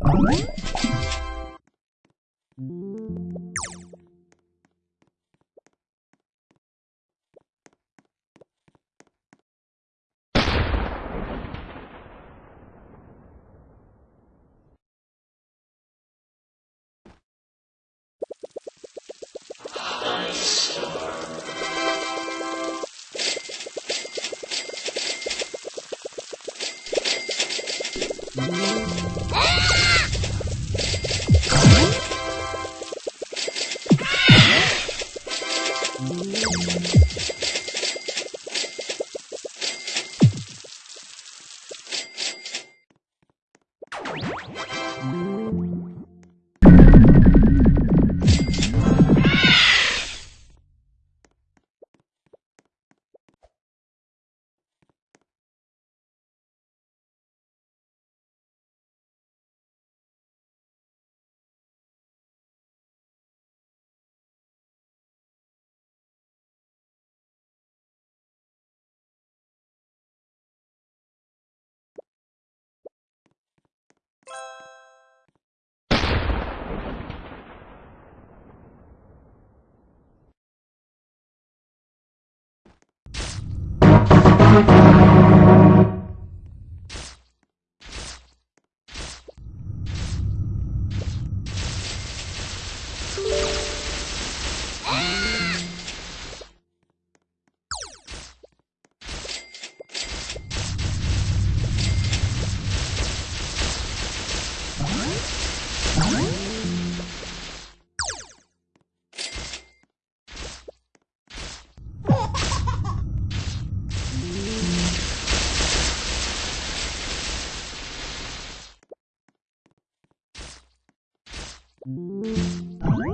What? Ah! Música Mm-hmm.